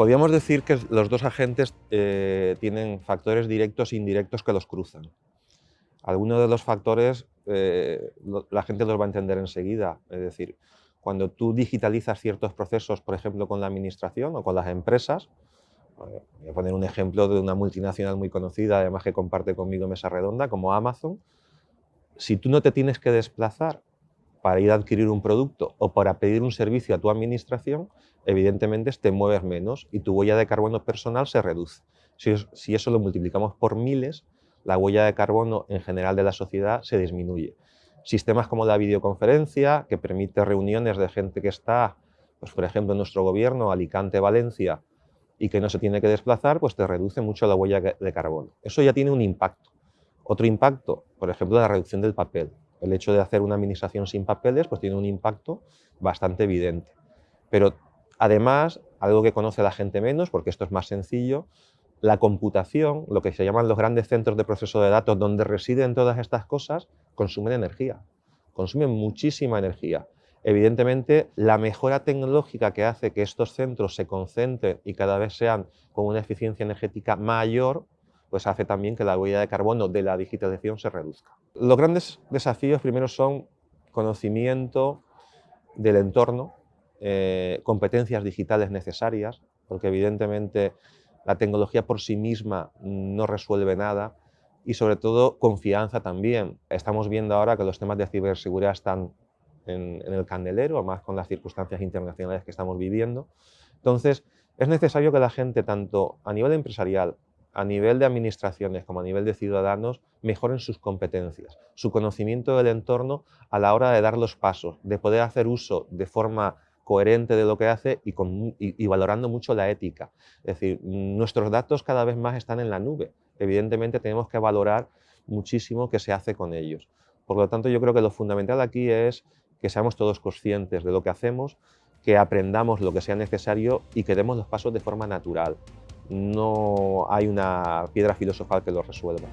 Podríamos decir que los dos agentes eh, tienen factores directos e indirectos que los cruzan. Algunos de los factores eh, la gente los va a entender enseguida. Es decir, cuando tú digitalizas ciertos procesos, por ejemplo, con la administración o con las empresas, eh, voy a poner un ejemplo de una multinacional muy conocida, además que comparte conmigo mesa redonda, como Amazon, si tú no te tienes que desplazar para ir a adquirir un producto o para pedir un servicio a tu administración, evidentemente te mueves menos y tu huella de carbono personal se reduce. Si, eso lo multiplicamos por miles, la huella de carbono en general de la sociedad se disminuye. Sistemas como la videoconferencia, que permite reuniones de gente que está, pues por ejemplo, en nuestro gobierno, Alicante, Valencia, y que no se tiene que desplazar, pues te reduce mucho la huella de carbono. Eso ya tiene un impacto. Otro impacto, por ejemplo, la reducción del papel. El hecho de hacer una administración sin papeles pues tiene un impacto bastante evidente. Pero además, algo que conoce la gente menos, porque esto es más sencillo, la computación, lo que se llaman los grandes centros de proceso de datos donde residen todas estas cosas, consumen energía, consumen muchísima energía. Evidentemente, la mejora tecnológica que hace que estos centros se concentren y cada vez sean con una eficiencia energética mayor, pues hace también que la huella de carbono de la digitalización se reduzca. Los grandes desafíos primero son conocimiento del entorno, eh, competencias digitales necesarias, porque evidentemente la tecnología por sí misma no resuelve nada y sobre todo confianza también. Estamos viendo ahora que los temas de ciberseguridad están en, en el candelero, más con las circunstancias internacionales que estamos viviendo. Entonces, es necesario que la gente, tanto a nivel empresarial a nivel de administraciones como a nivel de ciudadanos mejoren sus competencias, su conocimiento del entorno a la hora de dar los pasos, de poder hacer uso de forma coherente de lo que hace y, valorando mucho la ética. Es decir, nuestros datos cada vez más están en la nube. Evidentemente tenemos que valorar muchísimo qué se hace con ellos. Por lo tanto, yo creo que lo fundamental aquí es que seamos todos conscientes de lo que hacemos, que aprendamos lo que sea necesario y que demos los pasos de forma natural no hay una piedra filosofal que lo resuelva.